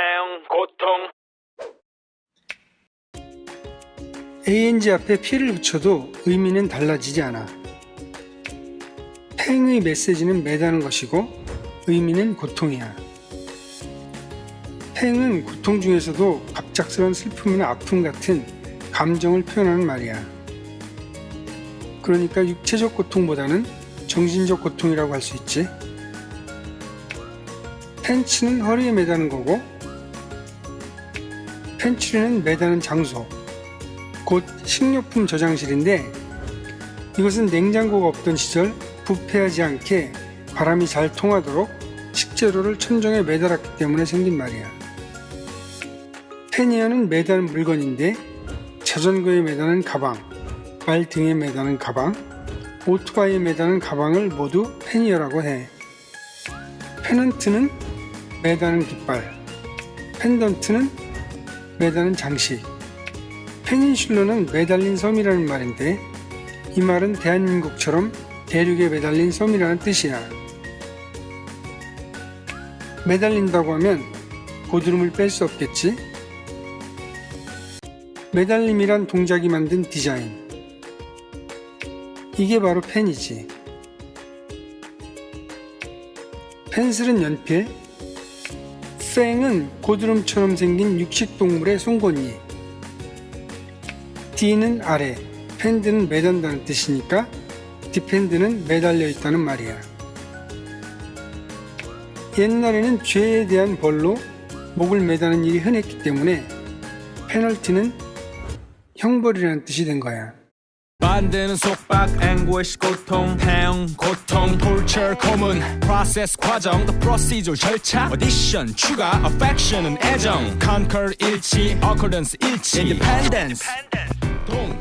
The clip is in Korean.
태형 고통 ang 앞에 p를 붙여도 의미는 달라지지 않아. 팽의 메시지는 매다는 것이고 의미는 고통이야. 팽은 고통 중에서도 갑작스러운 슬픔이나 아픔 같은 감정을 표현하는 말이야. 그러니까 육체적 고통보다는 정신적 고통이라고 할 수 있지. 팬츠는 허리에 매다는 거고, 팬츄리는 매다는 장소, 곧 식료품 저장실인데 이것은 냉장고가 없던 시절 부패하지 않게 바람이 잘 통하도록 식재료를 천정에 매달았기 때문에 생긴 말이야. 페니어는 매다는 물건인데 자전거에 매다는 가방, 말 등에 매다는 가방, 오토바이에 매다는 가방을 모두 페니어라고 해. 페넌트는 매다는 깃발, 펜던트는 매다는 장식, 페닌슐러는 매달린 섬이라는 말인데 이 말은 대한민국처럼 대륙에 매달린 섬이라는 뜻이야. 매달린다고 하면 고드름을 뺄 수 없겠지? 매달림이란 동작이 만든 디자인. 이게 바로 펜이지. 펜슬은 연필, 팽은 고드름처럼 생긴 육식동물의 송곳니, D는 아래, 펜드는 매단다는 뜻이니까 디펜드는 매달려 있다는 말이야. 옛날에는 죄에 대한 벌로 목을 매다는 일이 흔했기 때문에 페널티는 형벌이라는 뜻이 된 거야. 만드는 속박 앵고시 고통 태형 고통 톨처 고문 프로세스 과정 the procedure 절차 오디션 추가 affection은 애정 conquer 일치 occurrence 일치 independence 동